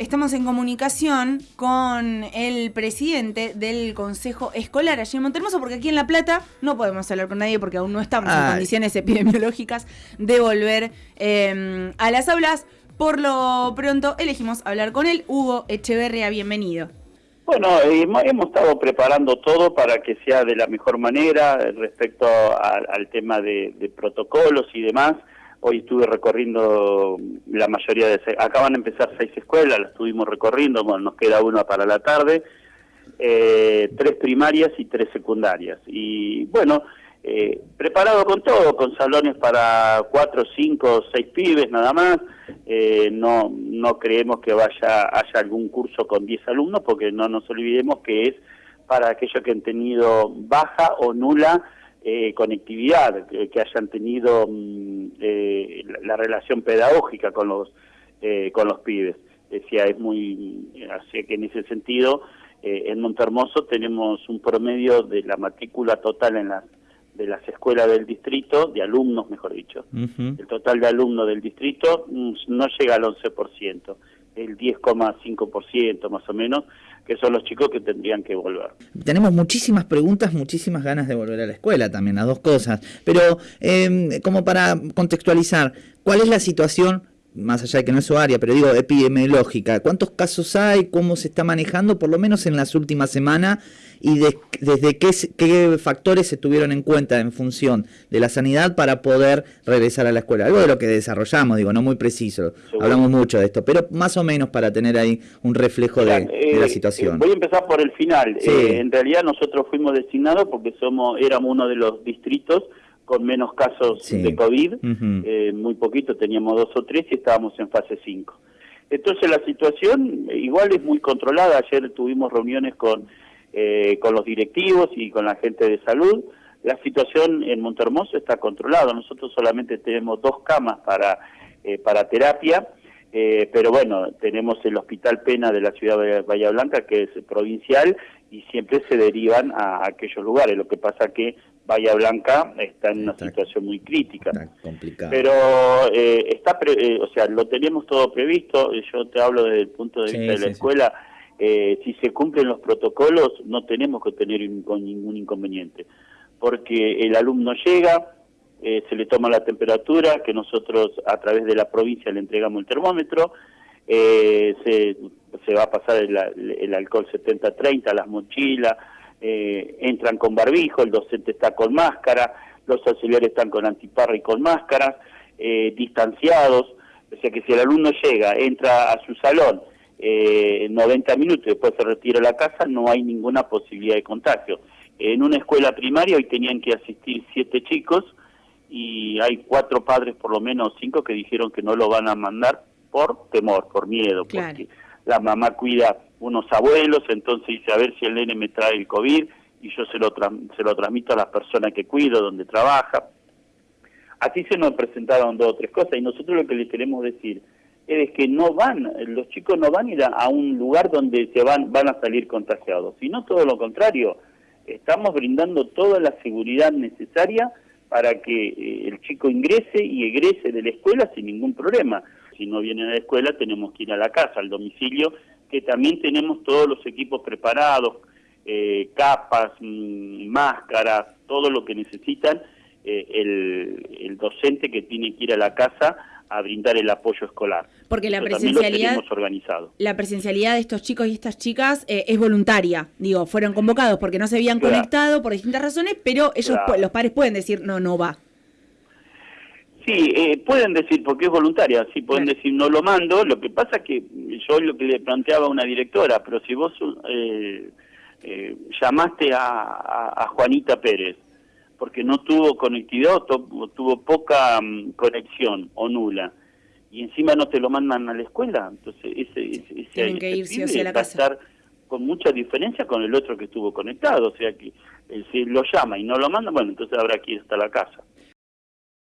Estamos en comunicación con el presidente del Consejo Escolar allí en Montermoso, porque aquí en La Plata no podemos hablar con nadie porque aún no estamos en condiciones epidemiológicas de volver em, a las aulas. Por lo pronto elegimos hablar con él. Hugo Echeverria, bienvenido. Bueno, eh, hemos estado preparando todo para que sea de la mejor manera respecto al tema de protocolos y demás. Hoy estuve recorriendo la mayoría de... Acaban de empezar seis escuelas, las estuvimos recorriendo, bueno, nos queda una para la tarde, eh, tres primarias y tres secundarias. Y bueno, eh, preparado con todo, con salones para cuatro, cinco, seis pibes nada más. Eh, no, no creemos que vaya haya algún curso con diez alumnos, porque no nos olvidemos que es para aquellos que han tenido baja o nula eh, conectividad, que, hayan tenido mm, eh, la, relación pedagógica con los eh, con los pibes. Decía, es muy, así que en ese sentido, en Montermoso tenemos un promedio de la matrícula total en las de las escuelas del distrito, de alumnos, mejor dicho. El total de alumnos del distrito mm, no llega al 11%, el 10,5% más o menos, que son los chicos que tendrían que volver. Tenemos muchísimas preguntas, muchísimas ganas de volver a la escuela también, las dos cosas. Pero em, como para contextualizar, ¿cuál es la situación más allá de que no es su área, pero digo epidemiológica, ¿cuántos casos hay? ¿Cómo se está manejando, por lo menos en las últimas semanas? ¿Y desde qué, qué, factores se tuvieron en cuenta en función de la sanidad para poder regresar a la escuela? Algo de lo que desarrollamos, digo, no muy preciso, hablamos mucho de esto, pero más o menos para tener ahí un reflejo de, la eh, situación. voy a empezar por el final. Eh, en realidad nosotros fuimos designados porque somos éramos uno de los distritos con menos casos de COVID, eh, muy poquito, teníamos dos o tres y estábamos en fase 5. Entonces la situación igual es muy controlada, ayer tuvimos reuniones con, eh, con los directivos y con la gente de salud, la situación en Montermoso está controlada, nosotros solamente tenemos dos camas para, eh, para terapia, pero bueno, tenemos el Hospital Pena de la ciudad de Bahía Blanca, que es provincial, y siempre se derivan a, aquellos lugares. Lo que pasa que Bahía Blanca está en una situación muy crítica. Pero eh, está, eh, o sea, lo tenemos todo previsto. Yo te hablo desde el punto de vista de la escuela. Eh, si se cumplen los protocolos, no tenemos que tener ningún inconveniente, porque el alumno llega, se le toma la temperatura, que nosotros a través de la provincia le entregamos el termómetro, se se va a pasar el, alcohol 70-30, las mochilas, eh, entran con barbijo, el docente está con máscara, los auxiliares están con antiparra y con máscaras, eh, distanciados, o sea que si el alumno llega, entra a su salón, eh, 90 minutos y después se retira a la casa, no hay ninguna posibilidad de contagio. En una escuela primaria hoy tenían que asistir siete chicos y hay cuatro padres, por lo menos cinco, que dijeron que no lo van a mandar por temor, por miedo, porque la mamá cuida unos abuelos, entonces dice a ver si el nene me trae el COVID y yo se lo, se lo transmito a las personas que cuido, donde trabaja. Así se nos presentaron dos o tres cosas y nosotros lo que les queremos decir es que no van, los chicos no van a ir a, un lugar donde se van, van a salir contagiados, sino todo lo contrario, estamos brindando toda la seguridad necesaria para que eh, el chico ingrese y egrese de la escuela sin ningún problema. Si no vienen a la escuela tenemos que ir a la casa, al domicilio, que también tenemos todos los equipos preparados, eh, capas, mm, máscaras, todo lo que necesitan eh, el, docente que tiene que ir a la casa a brindar el apoyo escolar. Porque la presencialidad, organizado. la presencialidad de estos chicos y estas chicas eh, es voluntaria. Digo, fueron convocados porque no se habían conectado por distintas razones, pero ellos, los padres pueden decir no, no va. Sí, eh, pueden decir, porque es voluntaria, sí, pueden decir no lo mando, lo que pasa es que yo lo que le planteaba a una directora, pero si vos eh, eh, llamaste a, Juanita Pérez, porque no tuvo conectividad o tuvo poca mm, conexión o nula, y encima no te lo mandan a la escuela, entonces ese, ese, Tienen que irse hacia la casa. estar con mucha diferencia con el otro que estuvo conectado, o sea que si lo llama y no lo manda, bueno, entonces habrá que ir hasta la casa.